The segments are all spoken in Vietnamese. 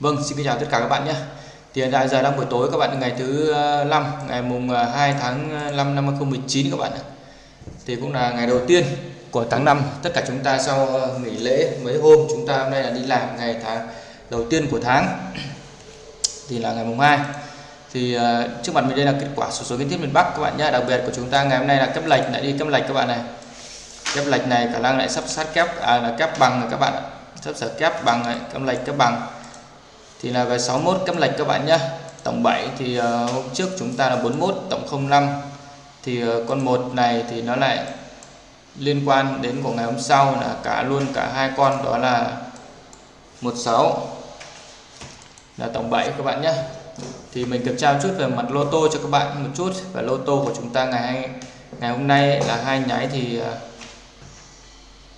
Vâng, xin chào tất cả các bạn nhé. Thì hiện tại giờ đang buổi tối các bạn ngày thứ ờ, 5, ngày mùng ờ, 2 tháng 5 năm 2019 các bạn. Thì cũng là ngày đầu tiên của tháng 5. Tất cả chúng ta sau nghỉ lễ mấy hôm chúng ta hôm nay là đi làm ngày tháng đầu tiên của tháng. Thì là ngày mùng 2. Thì uh, trước mặt mình đây là kết quả số số kiến thiết miền Bắc các bạn nhé. Đặc biệt của chúng ta ngày hôm nay là kép lệch lại đi kép lệch các bạn này. Kép lệch này khả năng lại sắp sát kép à là kép bằng các bạn ạ. Sắp sửa kép bằng này, kép lệch kép bằng thì là về 61 cắm lệch các bạn nhé tổng 7 thì uh, hôm trước chúng ta là 41 tổng 05 thì uh, con một này thì nó lại liên quan đến của ngày hôm sau là cả luôn cả hai con đó là 16 là tổng 7 các bạn nhé thì mình kiểm tra một chút về mặt lô tô cho các bạn một chút. Và lô tô của chúng ta ngày ngày hôm nay là hai nháy thì ờ,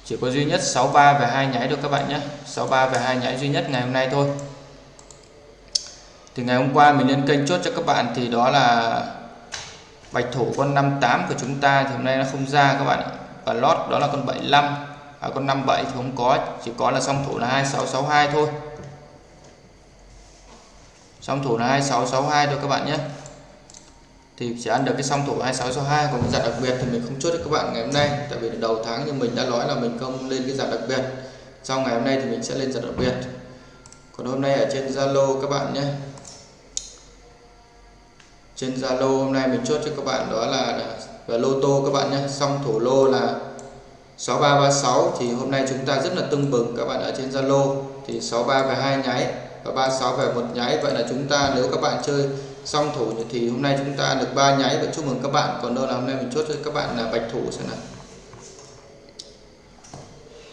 chỉ có duy nhất 63 và hai nháy được các bạn nhé 63 và hai nháy duy nhất ngày hôm nay thôi thì ngày hôm qua mình lên kênh chốt cho các bạn thì đó là bạch thủ con 58 của chúng ta thì hôm nay nó không ra các bạn và lót đó là con 75 à, con 57 thì không có chỉ có là song thủ là 2662 thôi. Song thủ là 2662 thôi các bạn nhé. Thì chỉ ăn được cái song thủ 2662 còn cái dạng đặc biệt thì mình không chốt cho các bạn ngày hôm nay tại vì đầu tháng như mình đã nói là mình không lên cái dạng đặc biệt. Sau ngày hôm nay thì mình sẽ lên dạng đặc biệt. Còn hôm nay ở trên Zalo các bạn nhé trên Zalo hôm nay mình chốt cho các bạn đó là về lô tô các bạn nhé. Xong thủ lô là 6336 thì hôm nay chúng ta rất là tưng bừng các bạn ở trên Zalo. Thì 63 về hai nháy và 36 về một nháy. Vậy là chúng ta nếu các bạn chơi xong thủ thì hôm nay chúng ta được ba nháy. Và chúc mừng các bạn. Còn đâu là hôm nay mình chốt cho các bạn là bạch thủ xem nào.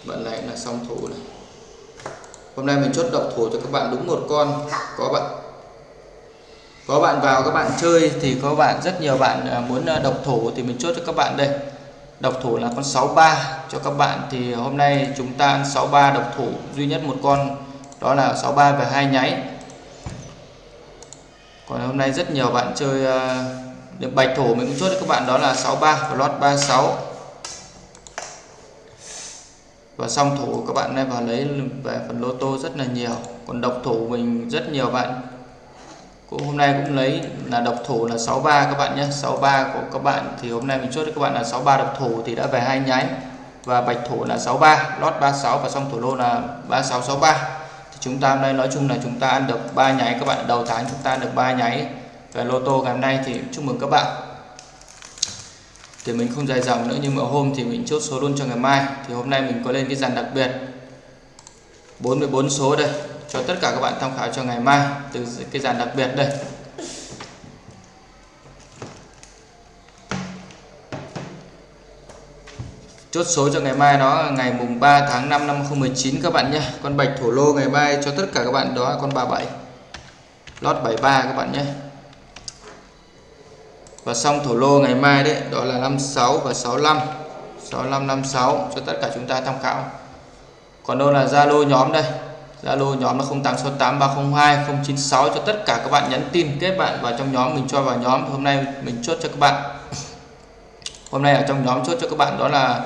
Bạn này là xong thủ này. Hôm nay mình chốt độc thủ cho các bạn đúng một con. Có bạn có bạn vào các bạn chơi thì có bạn rất nhiều bạn à, muốn à, độc thủ thì mình chốt cho các bạn đây. Độc thủ là con 63 cho các bạn thì hôm nay chúng ta ăn 63 độc thủ duy nhất một con đó là 63 và hai nháy. Còn hôm nay rất nhiều bạn chơi à, được bạch thủ mình cũng chốt cho các bạn đó là 63 và lót 36 và xong thủ các bạn này vào lấy về phần lô tô rất là nhiều. Còn độc thủ mình rất nhiều bạn cũng hôm nay cũng lấy là độc thủ là 63 các bạn nhé. 63 của các bạn thì hôm nay mình chốt cho các bạn là 63 độc thủ thì đã về hai nháy. Và bạch thủ là 63 lót 36 và xong thủ lô là 3663 thì chúng ta hôm nay nói chung là chúng ta ăn được ba nháy. Các bạn đầu tháng chúng ta được ba nháy. Về lô tô ngày hôm nay thì chúc mừng các bạn. Thì mình không dài dòng nữa nhưng mà hôm thì mình chốt số luôn cho ngày mai. Thì hôm nay mình có lên cái dàn đặc biệt. 44 số đây cho tất cả các bạn tham khảo cho ngày mai, từ cái dàn đặc biệt đây. Chốt số cho ngày mai đó là ngày mùng 3 tháng 5 năm 2019 các bạn nhé. Con bạch thổ lô ngày mai cho tất cả các bạn đó là con 37 lót 73 các bạn nhé. Và xong thổ lô ngày mai đấy, đó là 56 và 65 6556 cho tất cả chúng ta tham khảo. Còn đâu là Zalo nhóm đây? Zalo nhóm là 0868302096 cho tất cả các bạn nhắn tin, kết bạn vào trong nhóm, mình cho vào nhóm. Hôm nay mình chốt cho các bạn. Hôm nay ở trong nhóm chốt cho các bạn đó là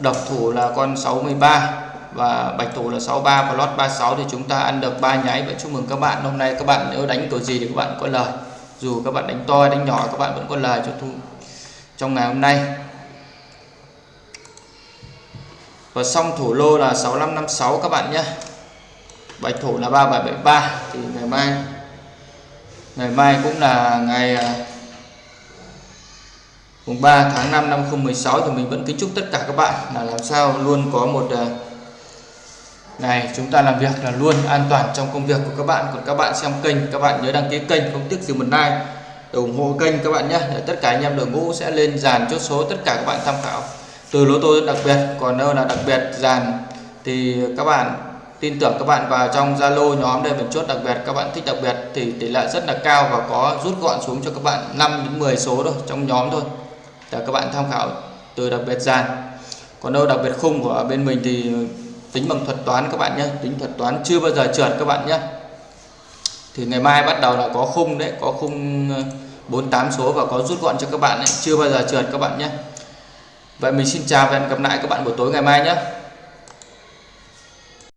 độc thủ là con 63 và bạch thủ là 63 và lót 36 thì chúng ta ăn được ba nháy. Và chúc mừng các bạn. Hôm nay các bạn nếu đánh kiểu gì thì các bạn có lời. Dù các bạn đánh to đánh nhỏ, các bạn vẫn có lời cho thu trong ngày hôm nay. Và xong thủ lô là 6556 các bạn nhé bạch thủ là 3773 thì ngày mai ngày mai cũng là ngày à, mùng 3 tháng 5 năm 2016 thì mình vẫn kính chúc tất cả các bạn là làm sao luôn có một à, ngày chúng ta làm việc là luôn an toàn trong công việc của các bạn. Còn các bạn xem kênh, các bạn nhớ đăng ký kênh, không tiếc gì một like, để ủng hộ kênh các bạn nhé. Để tất cả anh em đội ngũ sẽ lên dàn chốt số tất cả các bạn tham khảo, từ lô tô đặc biệt, còn đâu là đặc biệt dàn, thì các bạn tin tưởng các bạn vào trong Zalo nhóm đây mình chốt đặc biệt, các bạn thích đặc biệt thì tỷ lệ rất là cao và có rút gọn xuống cho các bạn 5 đến 10 số thôi, trong nhóm thôi. Để các bạn tham khảo từ đặc biệt dàn còn đâu đặc biệt khung của bên mình thì tính bằng thuật toán các bạn nhé, tính thuật toán chưa bao giờ trượt các bạn nhé. Thì ngày mai bắt đầu là có khung đấy, có khung ờ, 48 số và có rút gọn cho các bạn ấy, chưa bao giờ trượt các bạn nhé. Vậy mình xin chào và hẹn gặp lại các bạn buổi tối ngày mai nhé.